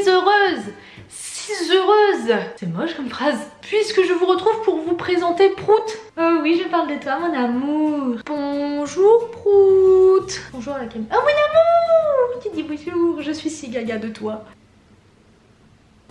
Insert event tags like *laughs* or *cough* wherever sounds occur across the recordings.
si heureuse si heureuse C'est moche comme phrase. Puisque je vous retrouve pour vous présenter Prout. Oh oui, je parle de toi, mon amour. Bonjour Prout. Bonjour la caméra. Oh mon amour Tu dis bonjour, je suis si gaga de toi.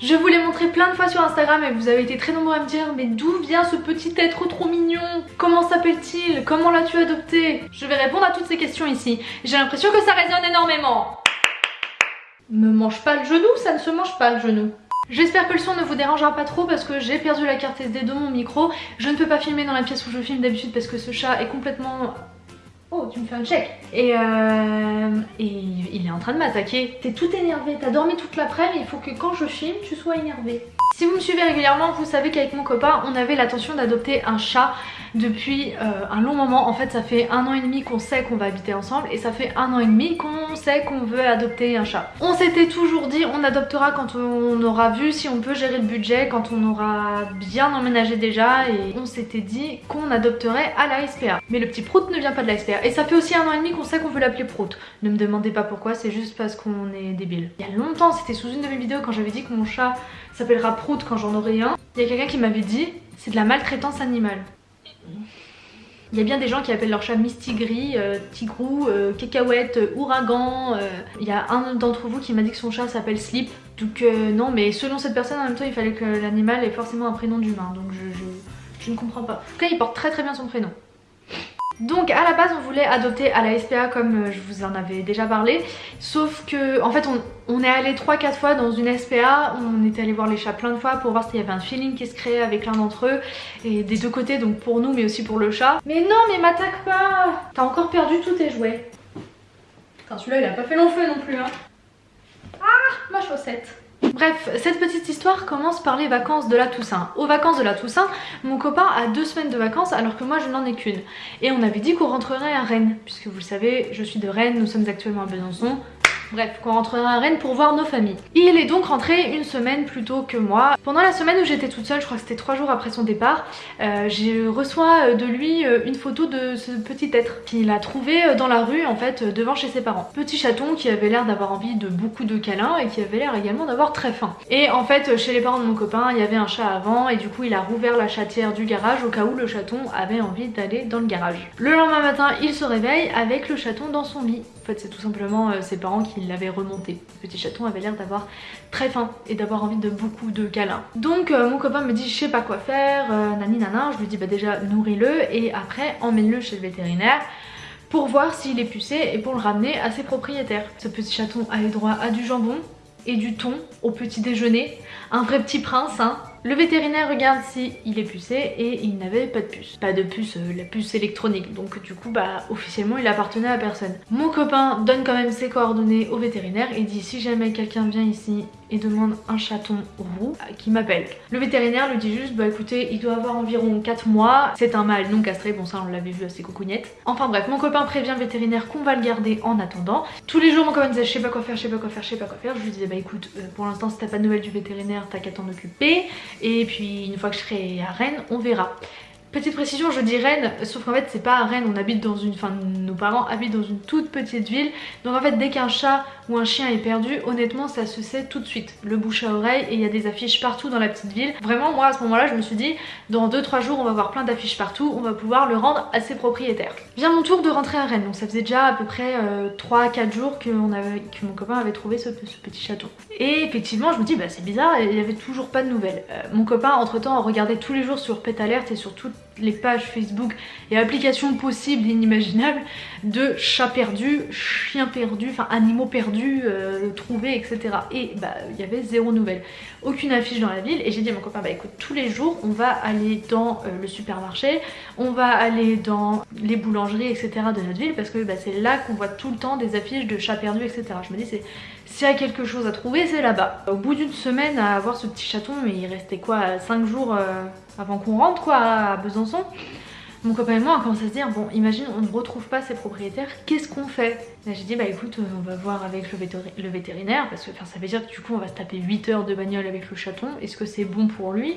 Je vous l'ai montré plein de fois sur Instagram et vous avez été très nombreux à me dire mais d'où vient ce petit être trop mignon? Comment s'appelle-t-il? Comment l'as-tu adopté? Je vais répondre à toutes ces questions ici. J'ai l'impression que ça résonne énormément. Me mange pas le genou, ça ne se mange pas le genou. J'espère que le son ne vous dérangera pas trop parce que j'ai perdu la carte SD de mon micro. Je ne peux pas filmer dans la pièce où je filme d'habitude parce que ce chat est complètement Oh, tu me fais un check Et, euh, et il est en train de m'attaquer. T'es tout énervé, t'as dormi toute l'après-midi, il faut que quand je filme, tu sois énervé. Si vous me suivez régulièrement, vous savez qu'avec mon copain, on avait l'intention d'adopter un chat depuis euh, un long moment. En fait, ça fait un an et demi qu'on sait qu'on va habiter ensemble et ça fait un an et demi qu'on sait qu'on veut adopter un chat. On s'était toujours dit on adoptera quand on aura vu si on peut gérer le budget, quand on aura bien emménagé déjà et on s'était dit qu'on adopterait à la SPA. Mais le petit Prout ne vient pas de la SPA et ça fait aussi un an et demi qu'on sait qu'on veut l'appeler Prout. Ne me demandez pas pourquoi, c'est juste parce qu'on est débile. Il y a longtemps, c'était sous une de mes vidéos quand j'avais dit que mon chat s'appellera Quand j'en aurai un. Il y a quelqu'un qui m'avait dit c'est de la maltraitance animale. Il y a bien des gens qui appellent leur chat Mistigris, euh, Tigrou, euh, Cacahuète, euh, Ouragan. Il y a un d'entre vous qui m'a dit que son chat s'appelle Slip. Donc non, mais selon cette personne, en même temps, il fallait que l'animal ait forcément un prénom d'humain. Donc je, je ne comprends pas. En tout cas, il porte très très bien son prénom. Donc à la base on voulait adopter à la SPA comme euh, je vous en avais déjà parlé. Sauf que en fait on, est allé 3-4 fois dans une SPA On était allé voir les chats plein de fois pour voir s'il y avait un feeling qui se créait avec l'un d'entre eux Et des deux côtés donc pour nous mais aussi pour le chat. Mais non mais m'attaque pas! T'as encore perdu tous tes jouets. Putain celui-là il a pas fait long feu non plus hein. Ah ma chaussette Bref, cette petite histoire commence par les vacances de la Toussaint. Aux vacances de la Toussaint, mon copain a deux semaines de vacances alors que moi je n'en ai qu'une. Et on avait dit qu'on rentrerait à Rennes, puisque vous le savez, je suis de Rennes, nous sommes actuellement à Besançon. Bref, qu'on rentrera à Rennes pour voir nos familles. Il est donc rentré une semaine plus tôt que moi. Pendant la semaine où j'étais toute seule, je crois que c'était trois jours après son départ, euh, j'ai reçois de lui euh, une photo de ce petit être qu'il a trouvé euh, dans la rue en fait devant chez ses parents. Petit chaton qui avait l'air d'avoir envie de beaucoup de câlins et qui avait l'air également d'avoir très faim. Et en fait chez les parents de mon copain il y avait un chat avant et du coup il a rouvert la chatière du garage au cas où le chaton avait envie d'aller dans le garage. Le lendemain matin il se réveille avec le chaton dans son lit. En fait c'est tout simplement ses parents qui il l'avait remonté. Le petit chaton avait l'air d'avoir très faim et d'avoir envie de beaucoup de câlins. Donc euh, mon copain me dit je sais pas quoi faire, euh, nani nana, je lui dis bah déjà nourris-le et après emmène-le chez le vétérinaire pour voir s'il est pucé et pour le ramener à ses propriétaires. Ce petit chaton a eu droit à du jambon et du thon au petit déjeuner, un vrai petit prince hein, le vétérinaire regarde si il est pucé et il n'avait pas de puce. Pas de puce, euh, la puce électronique. Donc du coup, bah officiellement, il appartenait à personne. Mon copain donne quand même ses coordonnées au vétérinaire et dit si jamais quelqu'un vient ici et demande un chaton roux euh, qui m'appelle. Le vétérinaire lui dit juste bah écoutez il doit avoir environ 4 mois, c'est un mâle non castré, bon ça on l'avait vu à ses. Enfin bref mon copain prévient le vétérinaire qu'on va le garder en attendant. Tous les jours mon copain disait je sais pas quoi faire, je sais pas quoi faire, je sais pas quoi faire. Je lui disais bah écoute euh, pour l'instant si t'as pas de nouvelles du vétérinaire t'as qu'à t'en occuper et puis une fois que je serai à Rennes on verra. Petite précision, je dis Rennes, sauf qu'en fait c'est pas à Rennes, on habite dans une, enfin nos parents habitent dans une toute petite ville, donc en fait dès qu'un chat ou un chien est perdu, honnêtement ça se sait tout de suite, le bouche à oreille et il y a des affiches partout dans la petite ville. Vraiment moi à ce moment là je me suis dit dans 2-3 jours on va voir plein d'affiches partout, on va pouvoir le rendre à ses propriétaires. Vient mon tour de rentrer à Rennes, donc ça faisait déjà à peu près 3-4 euh, jours que, mon copain avait trouvé ce, petit château. Et effectivement je me dis bah c'est bizarre, il y avait toujours pas de nouvelles. Euh, mon copain entre temps regardait tous les jours sur Pet Alert et sur toutes les pages Facebook et applications possibles inimaginables de chats perdus, chiens perdus, enfin animaux perdus, euh, trouvés, etc. Et bah il y avait zéro nouvelle, aucune affiche dans la ville et j'ai dit à mon copain bah écoute tous les jours on va aller dans euh, le supermarché, on va aller dans les boulangeries etc de notre ville parce que bah, c'est là qu'on voit tout le temps des affiches de chats perdus etc. Je me dis c'est s'il y a quelque chose à trouver c'est là-bas. Au bout d'une semaine à avoir ce petit chaton mais il restait quoi 5 jours euh, avant qu'on rentre quoi à Besançon. Mon copain et moi on commence à se dire bon imagine on ne retrouve pas ses propriétaires qu'est-ce qu'on fait? J'ai dit bah écoute on va voir avec le, vétérinaire parce que ça veut dire que du coup on va se taper 8 heures de bagnole avec le chaton. Est-ce que c'est bon pour lui?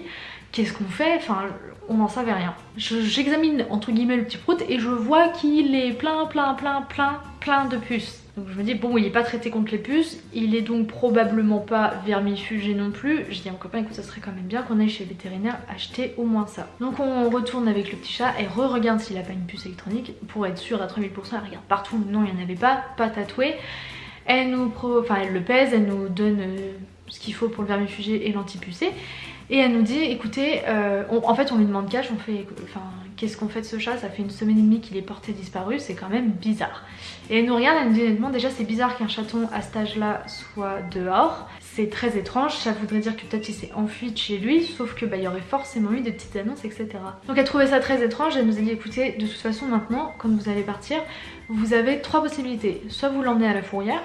Qu'est-ce qu'on fait? Enfin on n'en savait rien. J'examine entre guillemets le petit prout et je vois qu'il est plein plein plein plein plein de puces. Donc je me dis bon il est pas traité contre les puces, il est donc probablement pas vermifugé non plus. Je dis à mon copain écoute ça serait quand même bien qu'on aille chez le vétérinaire acheter au moins ça. Donc on retourne avec le petit chat et re-regarde s'il a pas une puce électronique pour être sûr à 3000%. Elle regarde partout, non il n'y en avait pas, pas tatoué. Elle nous enfin elle le pèse, elle nous donne euh, ce qu'il faut pour le vermifugé et l'antipucé. Et elle nous dit écoutez, euh, en fait on lui demande cash, on fait, qu'est-ce qu'on fait de ce chat Ça fait une semaine et demie qu'il est porté disparu, c'est quand même bizarre. Et elle nous regarde, elle nous dit honnêtement déjà c'est bizarre qu'un chaton à cet âge là soit dehors. C'est très étrange, ça voudrait dire que peut-être il s'est enfui de chez lui, sauf que bah il y aurait forcément eu des petites annonces etc. Donc elle trouvait ça très étrange, elle nous a dit écoutez de toute façon maintenant quand vous allez partir, vous avez trois possibilités. Soit vous l'emmenez à la fourrière,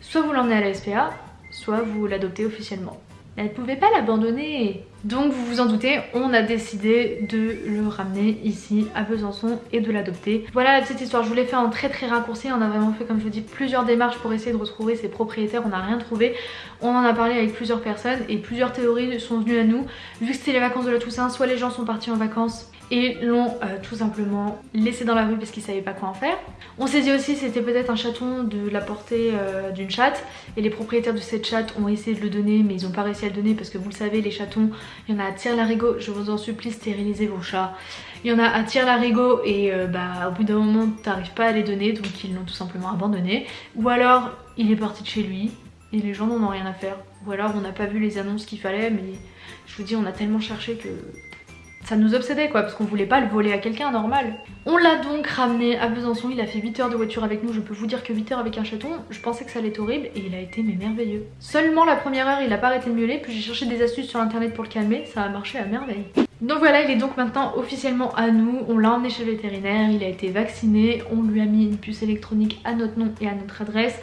soit vous l'emmenez à la SPA, soit vous l'adoptez officiellement. Elle pouvait pas l'abandonner. Donc vous vous en doutez, on a décidé de le ramener ici à Besançon et de l'adopter. Voilà la petite histoire, je vous l'ai fait en très très raccourci, on a vraiment fait comme je vous dis plusieurs démarches pour essayer de retrouver ses propriétaires, on n'a rien trouvé. On en a parlé avec plusieurs personnes et plusieurs théories sont venues à nous. Vu que c'était les vacances de la Toussaint, soit les gens sont partis en vacances et l'ont euh, tout simplement laissé dans la rue parce qu'ils savaient pas quoi en faire. On s'est aussi c'était peut-être un chaton de la portée euh, d'une chatte et les propriétaires de cette chatte ont essayé de le donner mais ils ont pas réussi à le donner parce que vous le savez les chatons, il y en a à tire-larigot, je vous en supplie stérilisez vos chats. Il y en a à tire-larigot et euh, bah au bout d'un moment t'arrives pas à les donner donc ils l'ont tout simplement abandonné. Ou alors il est parti de chez lui et les gens n'en ont rien à faire. Ou alors on n'a pas vu les annonces qu'il fallait mais je vous dis on a tellement cherché que ça nous obsédait quoi parce qu'on voulait pas le voler à quelqu'un normal. On l'a donc ramené à Besançon, il a fait 8 heures de voiture avec nous, je peux vous dire que 8 heures avec un chaton, je pensais que ça allait être horrible et il a été merveilleux. Seulement la première heure il a pas arrêté de miauler, puis j'ai cherché des astuces sur internet pour le calmer, ça a marché à merveille. Donc voilà, il est donc maintenant officiellement à nous, on l'a emmené chez le vétérinaire, il a été vacciné, on lui a mis une puce électronique à notre nom et à notre adresse.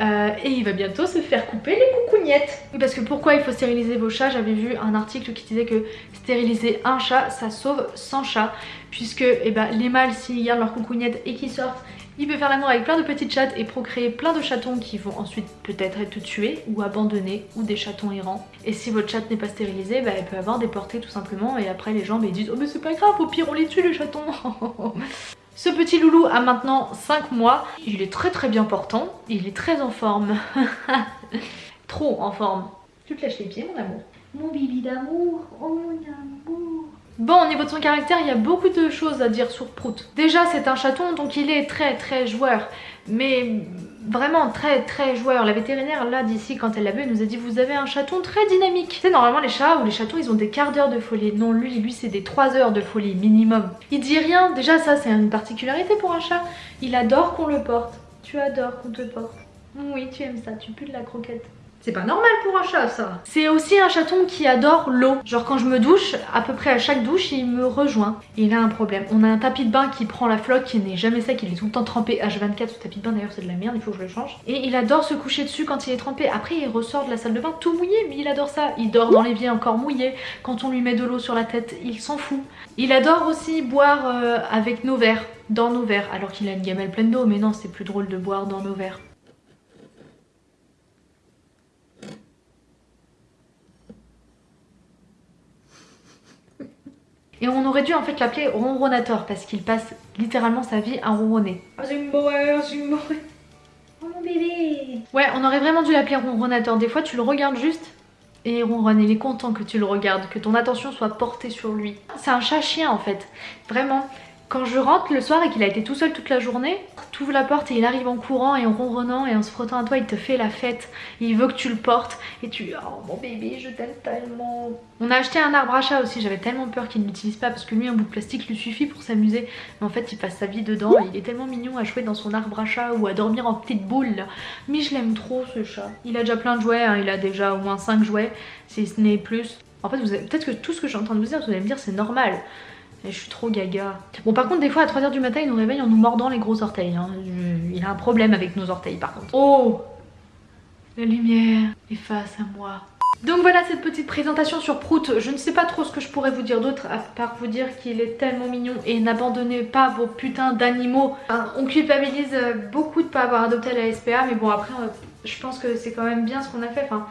Euh, et il va bientôt se faire couper les coucougnettes. Parce que pourquoi il faut stériliser vos chats? J'avais vu un article qui disait que stériliser un chat, ça sauve 100 chats. Puisque eh ben, les mâles, s'ils gardent leurs coucougnettes et qu'ils sortent, il peut faire l'amour avec plein de petites chattes et procréer plein de chatons qui vont ensuite peut-être être tués ou abandonnés ou des chatons errants. Et si votre chatte n'est pas stérilisée, bah, elle peut avoir des portées tout simplement et après les gens bah, disent « Oh mais c'est pas grave, au pire on les tue les chatons !» *laughs* Ce petit loulou a maintenant 5 mois. Il est très très bien portant. Il est très en forme. *laughs* Trop en forme. Tu te lâches les pieds mon amour. Mon bibi d'amour. Oh mon amour. Bon, au niveau de son caractère, il y a beaucoup de choses à dire sur Prout. Déjà, c'est un chaton, donc il est très très joueur. Mais vraiment très très joueur. La vétérinaire là d'ici quand elle l'a vu elle nous a dit vous avez un chaton très dynamique. Sais normalement les chats ou les chatons ils ont des quarts d'heure de folie. Non lui lui c'est des 3 heures de folie minimum. Il dit rien. Déjà ça c'est une particularité pour un chat. Il adore qu'on le porte. Tu adores qu'on te porte. Oui tu aimes ça, tu pues de la croquette. C'est pas normal pour un chat ça C'est aussi un chaton qui adore l'eau. Genre quand je me douche, à peu près à chaque douche, il me rejoint. Il a un problème. On a un tapis de bain qui prend la flotte, qui n'est jamais sec, il est tout le temps trempé H24. Ce tapis de bain d'ailleurs c'est de la merde, il faut que je le change. Et il adore se coucher dessus quand il est trempé. Après il ressort de la salle de bain tout mouillé, mais il adore ça. Il dort dans l'évier encore mouillé. Quand on lui met de l'eau sur la tête, il s'en fout. Il adore aussi boire euh, avec nos verres, dans nos verres, alors qu'il a une gamelle pleine d'eau. Mais non, c'est plus drôle de boire dans nos verres. Et on aurait dû en fait l'appeler ronronator parce qu'il passe littéralement sa vie à ronronner. Oh mon bébé Ouais, on aurait vraiment dû l'appeler ronronator. Des fois tu le regardes juste et il ronronne. Il est content que tu le regardes, que ton attention soit portée sur lui. C'est un chat-chien en fait. Vraiment. Quand je rentre le soir et qu'il a été tout seul toute la journée, tu ouvres la porte et il arrive en courant et en ronronnant et en se frottant à toi, il te fait la fête. Il veut que tu le portes et tu oh mon bébé, je t'aime tellement. On a acheté un arbre à chat aussi, j'avais tellement peur qu'il ne l'utilise pas parce que lui un bout de plastique lui suffit pour s'amuser. Mais en fait il passe sa vie dedans il est tellement mignon à jouer dans son arbre à chat ou à dormir en petite boule. Mais je l'aime trop ce chat. Il a déjà plein de jouets, hein. il a déjà au moins 5 jouets si ce n'est plus. En fait peut-être que tout ce que je en train de vous dire, vous allez me dire c'est normal. Et je suis trop gaga. Bon par contre des fois à 3h du matin il nous réveille en nous mordant les gros orteils. Hein. Il a un problème avec nos orteils par contre. Oh La lumière est face à moi. Donc voilà cette petite présentation sur Prout. Je ne sais pas trop ce que je pourrais vous dire d'autre à part vous dire qu'il est tellement mignon et n'abandonnez pas vos putains d'animaux. on culpabilise beaucoup de pas avoir adopté la SPA mais bon après je pense que c'est quand même bien ce qu'on a fait. Enfin,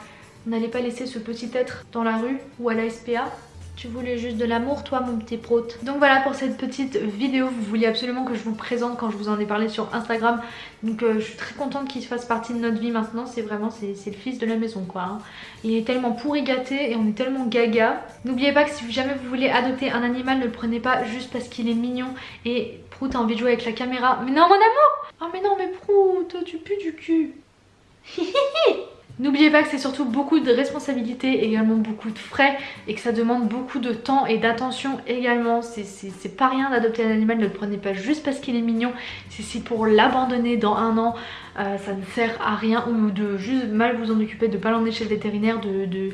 n'allait pas laisser ce petit être dans la rue ou à la SPA Tu voulais juste de l'amour toi mon petit prout. Donc voilà pour cette petite vidéo, vous vouliez absolument que je vous présente quand je vous en ai parlé sur Instagram. Donc euh, je suis très contente qu'il fasse partie de notre vie maintenant, c'est vraiment c'est le fils de la maison quoi. Hein. Il est tellement pourri gâté et on est tellement gaga. N'oubliez pas que si jamais vous voulez adopter un animal, ne le prenez pas juste parce qu'il est mignon et Prout a envie de jouer avec la caméra. Mais non mon amour Oh mais non mais Prout, tu pues du cul *laughs* N'oubliez pas que c'est surtout beaucoup de responsabilités, également beaucoup de frais et que ça demande beaucoup de temps et d'attention également. C'est pas rien d'adopter un animal, ne le prenez pas juste parce qu'il est mignon. Si pour l'abandonner dans un an, euh, ça ne sert à rien ou de juste mal vous en occuper, de pas l'emmener chez le vétérinaire, de, de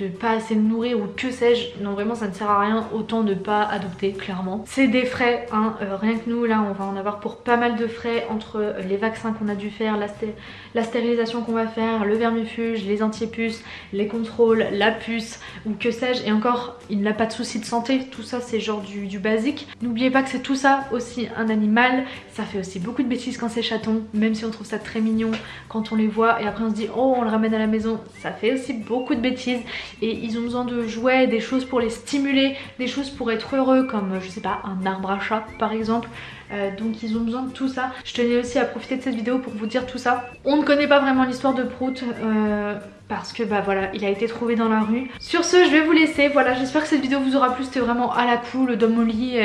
de pas assez le nourrir ou que sais-je. Non vraiment ça ne sert à rien. Autant de pas adopter clairement. C'est des frais hein, euh, rien que nous là on va en avoir pour pas mal de frais entre euh, les vaccins qu'on a dû faire, la, stérilisation qu'on va faire, le vermifuge, les antipuces, les contrôles, la puce ou que sais-je. Et encore il n'a pas de soucis de santé, tout ça c'est genre du basique. N'oubliez pas que c'est tout ça aussi un animal, ça fait aussi beaucoup de bêtises quand c'est chaton, même si on trouve ça très mignon quand on les voit. Et après on se dit oh on le ramène à la maison, ça fait aussi beaucoup de bêtises et ils ont besoin de jouets, des choses pour les stimuler, des choses pour être heureux comme je sais pas un arbre à chat par exemple. Euh, donc ils ont besoin de tout ça. Je tenais aussi à profiter de cette vidéo pour vous dire tout ça. On ne connaît pas vraiment l'histoire de Prout. Euh, parce que bah voilà il a été trouvé dans la rue. Sur ce je vais vous laisser, voilà j'espère que cette vidéo vous aura plu, c'était vraiment à la cool, dans mon lit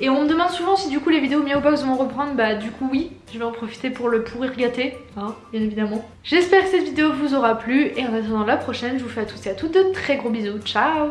et on me demande souvent si du coup les vidéos Box vont reprendre, bah du coup oui, je vais en profiter pour le pourrir gâté, hein, bien évidemment. J'espère que cette vidéo vous aura plu. Et en attendant la prochaine je vous fais à tous et à toutes de très gros bisous, ciao